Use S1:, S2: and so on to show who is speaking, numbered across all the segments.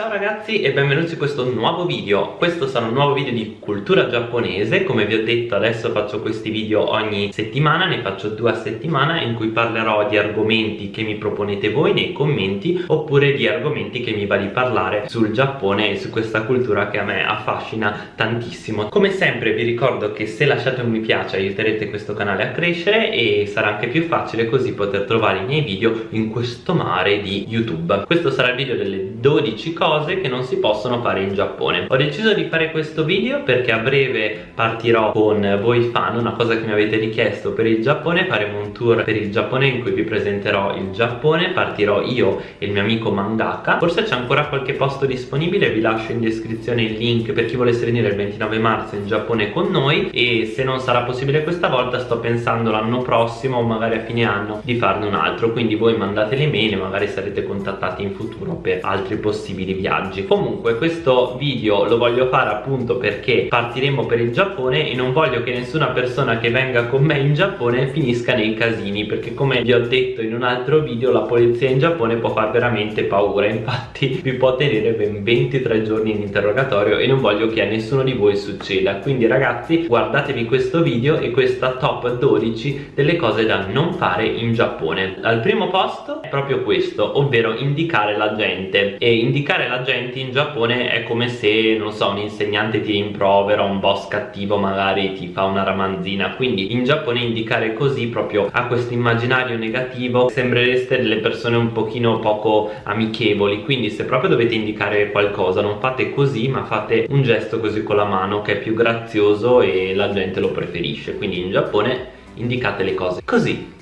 S1: Ciao ragazzi e benvenuti in questo nuovo video. Questo sarà un nuovo video di cultura giapponese. Come vi ho detto adesso faccio questi video ogni settimana Ne faccio due a settimana in cui parlerò di argomenti che mi proponete voi nei commenti Oppure di argomenti che mi va di parlare sul Giappone e su questa cultura che a me affascina tantissimo. Come sempre vi ricordo che se lasciate un mi piace aiuterete questo canale a crescere E sarà anche più facile così poter trovare i miei video in questo mare di YouTube. Questo sarà il video delle 12 cose cose che non si possono fare in Giappone. Ho deciso di fare questo video perché a breve partirò con voi fan una cosa che mi avete richiesto per il Giappone. Faremo un tour per il Giappone in cui vi presenterò il Giappone. Partirò io e il mio amico mangaka. Forse c'è ancora qualche posto disponibile vi lascio in descrizione il link per chi volesse venire il 29 marzo in Giappone con noi. E se non sarà possibile questa volta sto pensando l'anno prossimo o magari a fine anno di farne un altro. Quindi voi mandate le mail e magari sarete contattati in futuro per altri possibili viaggi. Comunque questo video lo voglio fare appunto perché partiremo per il Giappone e non voglio che nessuna persona che venga con me in Giappone finisca nei casini perché come vi ho detto in un altro video la polizia in Giappone può far veramente paura. Infatti vi può tenere ben 23 giorni in interrogatorio e non voglio che a nessuno di voi succeda. Quindi ragazzi guardatevi questo video e questa top 12 delle cose da non fare in Giappone. Al primo posto è proprio questo ovvero indicare la gente. E indicare la gente in Giappone è come se, non so, un insegnante ti rimprovera, un boss cattivo magari ti fa una ramanzina. Quindi in Giappone indicare così proprio a questo immaginario negativo sembrereste delle persone un pochino poco amichevoli. Quindi se proprio dovete indicare qualcosa non fate così ma fate un gesto così con la mano che è più grazioso e la gente lo preferisce. Quindi in Giappone indicate le cose così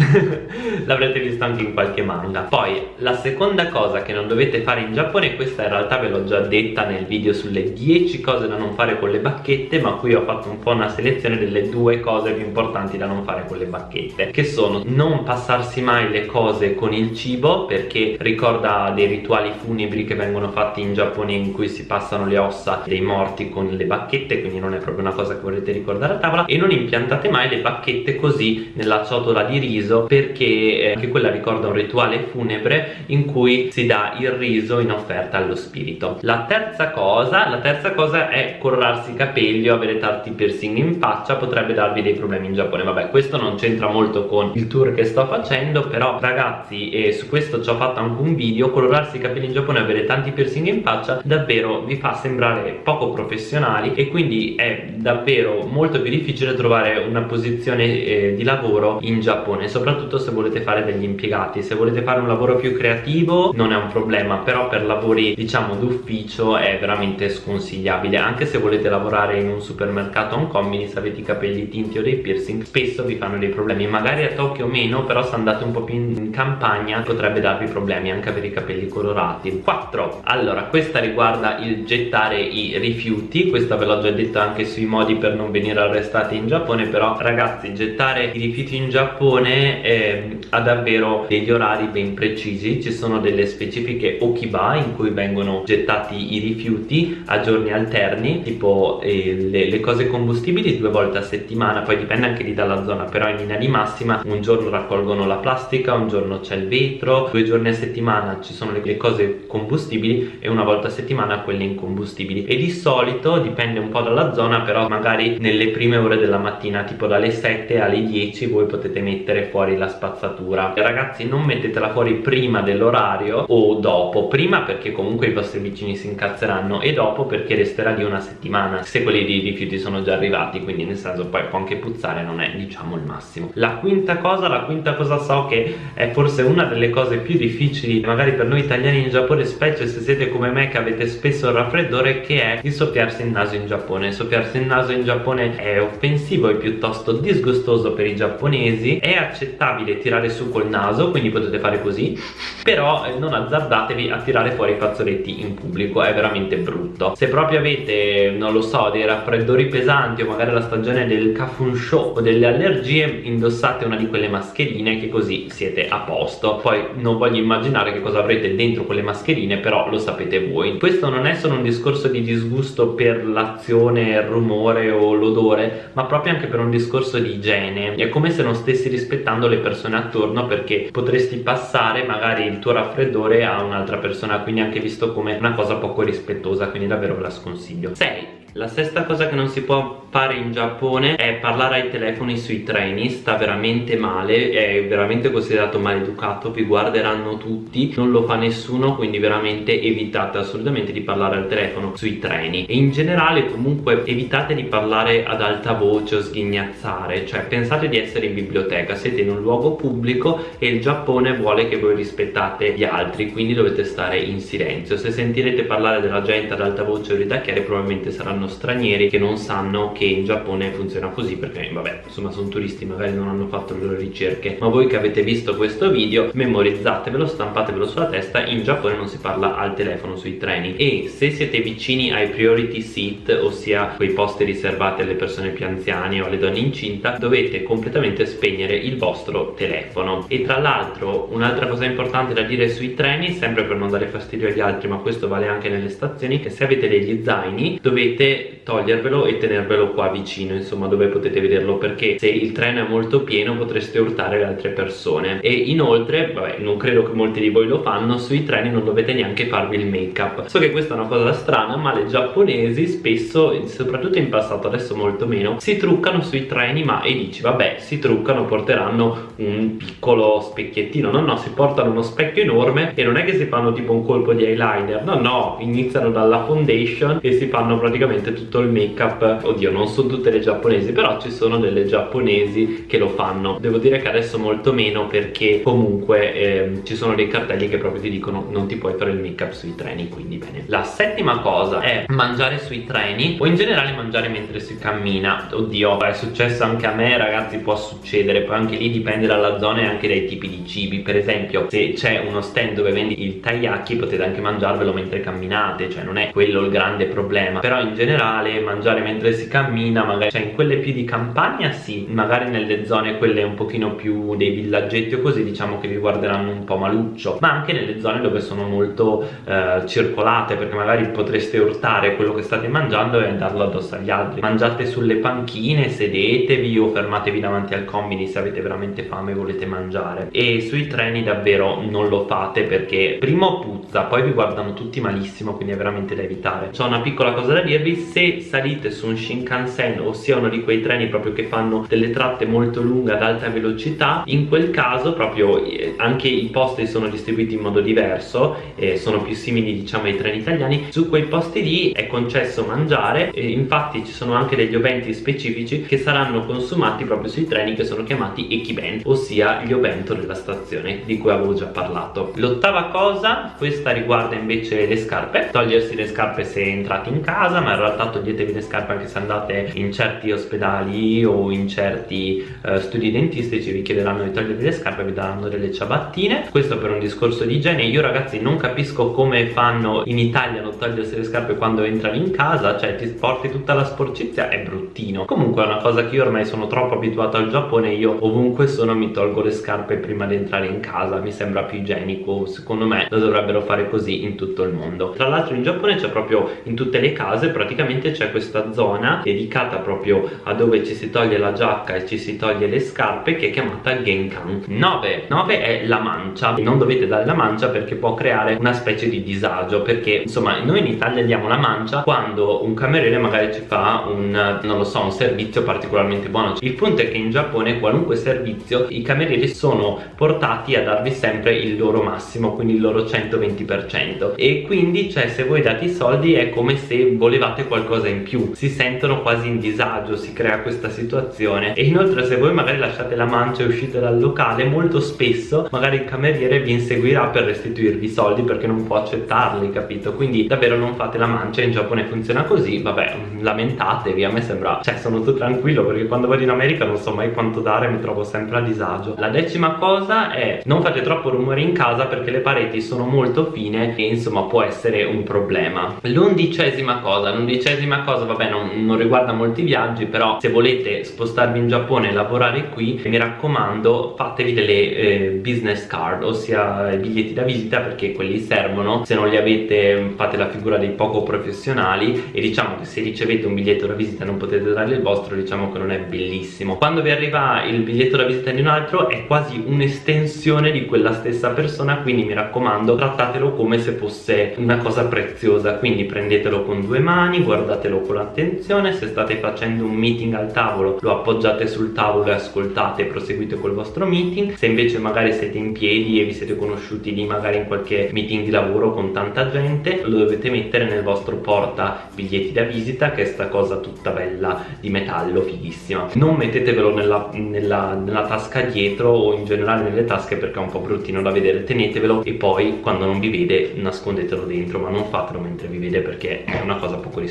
S1: l'avrete visto anche in qualche manga. Poi la seconda cosa che non dovete fare in Giappone questa in realtà ve l'ho già detta nel video sulle 10 cose da non fare con le bacchette ma qui ho fatto un po' una selezione delle due cose più importanti da non fare con le bacchette che sono non passarsi mai le cose con il cibo perché ricorda dei rituali funebri che vengono fatti in Giappone in cui si passano le ossa dei morti con le bacchette quindi non è proprio una cosa che volete ricordare a tavola e non impiantate mai le bacchette così nella ciotola di riso riso perché eh, anche quella ricorda un rituale funebre in cui si dà il riso in offerta allo spirito. La terza cosa la terza cosa è colorarsi i capelli o avere tanti piercing in faccia potrebbe darvi dei problemi in Giappone. Vabbè questo non c'entra molto con il tour che sto facendo però ragazzi e su questo ci ho fatto anche un video colorarsi i capelli in Giappone e avere tanti piercing in faccia davvero vi fa sembrare poco professionali e quindi è davvero molto più difficile trovare una posizione eh, di lavoro in Giappone soprattutto se volete fare degli impiegati. Se volete fare un lavoro più creativo non è un problema però per lavori diciamo d'ufficio è veramente sconsigliabile. Anche se volete lavorare in un supermercato o un combini se avete i capelli tinti o dei piercing spesso vi fanno dei problemi. Magari a Tokyo meno però se andate un po' più in campagna potrebbe darvi problemi anche avere i capelli colorati. 4 allora questa riguarda il gettare i rifiuti. Questa ve l'ho già detto anche sui modi per non venire arrestati in Giappone però ragazzi gettare i rifiuti in Giappone eh, ha davvero degli orari ben precisi. Ci sono delle specifiche okiba in cui vengono gettati i rifiuti a giorni alterni tipo eh, le, le, cose combustibili due volte a settimana poi dipende anche lì dalla zona però in linea di massima un giorno raccolgono la plastica un giorno c'è il vetro due giorni a settimana ci sono le, le cose combustibili e una volta a settimana quelle incombustibili. E di solito dipende un po' dalla zona però magari nelle prime ore della mattina tipo dalle 7 alle 10 voi potete mettere fuori la spazzatura. Ragazzi non mettetela fuori prima dell'orario o dopo. Prima perché comunque i vostri vicini si incazzeranno e dopo perché resterà lì una settimana se quelli di rifiuti sono già arrivati. Quindi nel senso poi può anche puzzare non è diciamo il massimo. La quinta cosa la quinta cosa so che è forse una delle cose più difficili magari per noi italiani in Giappone specie se siete come me che avete spesso il raffreddore che è il soffiarsi il naso in Giappone. Soffiarsi il naso in Giappone è offensivo e piuttosto disgustoso per i giapponesi è accettato accettabile tirare su col naso quindi potete fare così. Però eh, non azzardatevi a tirare fuori i fazzoletti in pubblico è veramente brutto. Se proprio avete non lo so dei raffreddori pesanti o magari la stagione del show o delle allergie indossate una di quelle mascherine che così siete a posto. Poi non voglio immaginare che cosa avrete dentro quelle mascherine però lo sapete voi. Questo non è solo un discorso di disgusto per l'azione, il rumore o l'odore ma proprio anche per un discorso di igiene. È come se non stessi rispettando rispettando le persone attorno perché potresti passare magari il tuo raffreddore a un'altra persona quindi anche visto come una cosa poco rispettosa quindi davvero ve la sconsiglio. 6 la sesta cosa che non si può fare in Giappone è parlare ai telefoni sui treni, sta veramente male, è veramente considerato maleducato, vi guarderanno tutti, non lo fa nessuno, quindi veramente evitate assolutamente di parlare al telefono sui treni. E in generale comunque evitate di parlare ad alta voce o sghignazzare, cioè pensate di essere in biblioteca, siete in un luogo pubblico e il Giappone vuole che voi rispettate gli altri, quindi dovete stare in silenzio, se sentirete parlare della gente ad alta voce o ridacchiare probabilmente saranno saranno stranieri che non sanno che in Giappone funziona così perché vabbè insomma sono turisti magari non hanno fatto le loro ricerche. Ma voi che avete visto questo video memorizzatevelo stampatevelo sulla testa. In Giappone non si parla al telefono sui treni. E se siete vicini ai priority seat ossia quei posti riservati alle persone più anziane o alle donne incinta dovete completamente spegnere il vostro telefono. E tra l'altro un'altra cosa importante da dire sui treni sempre per non dare fastidio agli altri ma questo vale anche nelle stazioni che se avete degli zaini dovete togliervelo e tenervelo qua vicino insomma dove potete vederlo perché se il treno è molto pieno potreste urtare le altre persone. E inoltre vabbè non credo che molti di voi lo fanno sui treni non dovete neanche farvi il make up so che questa è una cosa strana ma le giapponesi spesso soprattutto in passato adesso molto meno si truccano sui treni ma e dici vabbè si truccano porteranno un piccolo specchiettino. No no si portano uno specchio enorme e non è che si fanno tipo un colpo di eyeliner. No no iniziano dalla foundation e si fanno praticamente praticamente tutto il make up oddio non sono tutte le giapponesi però ci sono delle giapponesi che lo fanno. Devo dire che adesso molto meno perché comunque eh, ci sono dei cartelli che proprio ti dicono non ti puoi fare il make up sui treni quindi bene. La settima cosa è mangiare sui treni o in generale mangiare mentre si cammina. Oddio è successo anche a me ragazzi può succedere. Poi anche lì dipende dalla zona e anche dai tipi di cibi. Per esempio se c'è uno stand dove vendi il taiyaki potete anche mangiarvelo mentre camminate cioè non è quello il grande problema. Però in generale generale mangiare mentre si cammina magari cioè in quelle più di campagna sì magari nelle zone quelle un pochino più dei villaggetti o così diciamo che vi guarderanno un po' maluccio ma anche nelle zone dove sono molto eh, circolate perché magari potreste urtare quello che state mangiando e darlo addosso agli altri. Mangiate sulle panchine sedetevi o fermatevi davanti al combini se avete veramente fame e volete mangiare. E sui treni davvero non lo fate perché primo puzza poi vi guardano tutti malissimo quindi è veramente da evitare. C'ho una piccola cosa da dirvi se salite su un Shinkansen ossia uno di quei treni proprio che fanno delle tratte molto lunghe ad alta velocità in quel caso proprio eh, anche i posti sono distribuiti in modo diverso e sono più simili diciamo ai treni italiani. Su quei posti lì è concesso mangiare e infatti ci sono anche degli oventi specifici che saranno consumati proprio sui treni che sono chiamati ekiben ossia gli ovento della stazione di cui avevo già parlato. L'ottava cosa questa riguarda invece le scarpe togliersi le scarpe se entrate in casa ma in realtà realtà toglietevi le scarpe anche se andate in certi ospedali o in certi uh, studi dentistici vi chiederanno di togliervi le scarpe vi daranno delle ciabattine. Questo per un discorso di igiene. Io ragazzi non capisco come fanno in Italia non togliersi le scarpe quando entrano in casa cioè ti porti tutta la sporcizia è bruttino. Comunque è una cosa che io ormai sono troppo abituato al Giappone io ovunque sono mi tolgo le scarpe prima di entrare in casa mi sembra più igienico secondo me lo dovrebbero fare così in tutto il mondo. Tra l'altro in Giappone c'è proprio in tutte le case praticamente praticamente c'è questa zona dedicata proprio a dove ci si toglie la giacca e ci si toglie le scarpe che è chiamata Genkan. 9 9 è la mancia. Non dovete dare la mancia perché può creare una specie di disagio perché insomma noi in Italia diamo la mancia quando un cameriere magari ci fa un non lo so un servizio particolarmente buono. Il punto è che in Giappone qualunque servizio i camerieri sono portati a darvi sempre il loro massimo quindi il loro 120% e quindi cioè se voi date i soldi è come se volevate qualcosa in più. Si sentono quasi in disagio si crea questa situazione. E inoltre se voi magari lasciate la mancia e uscite dal locale molto spesso magari il cameriere vi inseguirà per restituirvi i soldi perché non può accettarli capito? Quindi davvero non fate la mancia. In Giappone funziona così. Vabbè lamentatevi a me sembra cioè sono tutto tranquillo perché quando vado in America non so mai quanto dare mi trovo sempre a disagio. La decima cosa è non fate troppo rumore in casa perché le pareti sono molto fine e insomma può essere un problema. L'undicesima cosa l'undicesima dodicesima cosa, vabbè non, non riguarda molti viaggi però se volete spostarvi in Giappone e lavorare qui mi raccomando fatevi delle eh, business card ossia i biglietti da visita perché quelli servono. Se non li avete fate la figura dei poco professionali e diciamo che se ricevete un biglietto da visita e non potete dargli il vostro diciamo che non è bellissimo. Quando vi arriva il biglietto da visita di un altro è quasi un'estensione di quella stessa persona quindi mi raccomando trattatelo come se fosse una cosa preziosa. Quindi prendetelo con due mani guardatelo con attenzione se state facendo un meeting al tavolo. Lo appoggiate sul tavolo e ascoltate e proseguite col vostro meeting. Se invece magari siete in piedi e vi siete conosciuti lì magari in qualche meeting di lavoro con tanta gente lo dovete mettere nel vostro porta biglietti da visita che è sta cosa tutta bella di metallo fighissima. Non mettetevelo nella, nella, nella tasca dietro o in generale nelle tasche perché è un po' bruttino da vedere. Tenetevelo e poi quando non vi vede nascondetelo dentro ma non fatelo mentre vi vede perché è una cosa poco rispettosa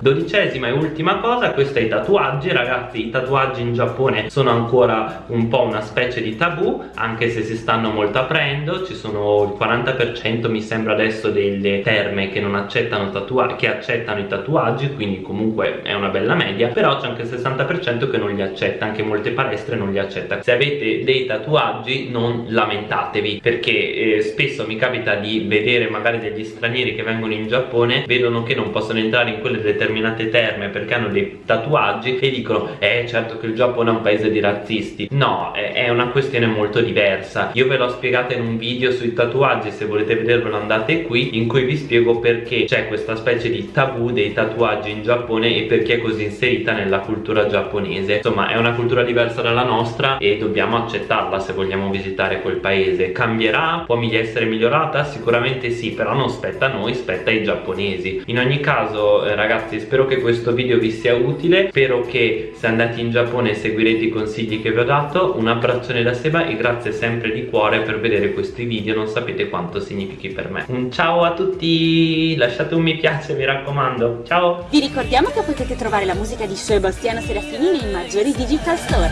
S1: dodicesima e ultima cosa questo è i tatuaggi. Ragazzi i tatuaggi in Giappone sono ancora un po' una specie di tabù anche se si stanno molto aprendo. Ci sono il 40% mi sembra adesso delle terme che non accettano tatuaggi che accettano i tatuaggi quindi comunque è una bella media. Però c'è anche il 60% che non li accetta anche molte palestre non li accetta. Se avete dei tatuaggi non lamentatevi perché eh, spesso mi capita di vedere magari degli stranieri che vengono in Giappone vedono che non possono entrare in quelle determinate terme perché hanno dei tatuaggi e dicono eh certo che il Giappone è un paese di razzisti. No è una questione molto diversa. Io ve l'ho spiegata in un video sui tatuaggi se volete vedervelo andate qui in cui vi spiego perché c'è questa specie di tabù dei tatuaggi in Giappone e perché è così inserita nella cultura giapponese. Insomma è una cultura diversa dalla nostra e dobbiamo accettarla se vogliamo visitare quel paese. Cambierà? può essere migliorata? sicuramente sì però non spetta a noi spetta ai giapponesi. In ogni caso eh, ragazzi spero che questo video vi sia utile. Spero che se andate in Giappone seguirete i consigli che vi ho dato. Un abbraccione da Seba e grazie sempre di cuore per vedere questi video. Non sapete quanto significhi per me. Un ciao a tutti! Lasciate un mi piace mi raccomando. Ciao!
S2: Vi ricordiamo che potete trovare la musica di Sebastiano Serafini nei maggiori digital store